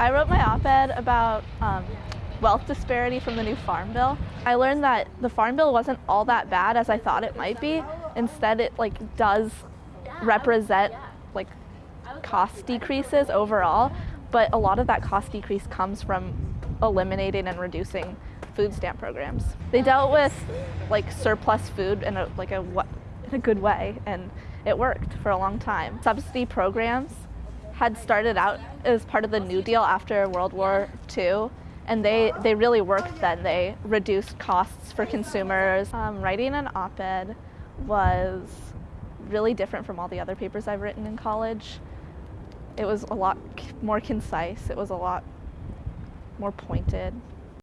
I wrote my op-ed about um, wealth disparity from the new Farm Bill. I learned that the Farm Bill wasn't all that bad as I thought it might be. Instead, it like does represent like cost decreases overall, but a lot of that cost decrease comes from eliminating and reducing food stamp programs. They dealt with like surplus food in a like a in a good way, and it worked for a long time. Subsidy programs had started out as part of the New Deal after World War II, and they, they really worked then. They reduced costs for consumers. Um, writing an op-ed was really different from all the other papers I've written in college. It was a lot more concise. It was a lot more pointed.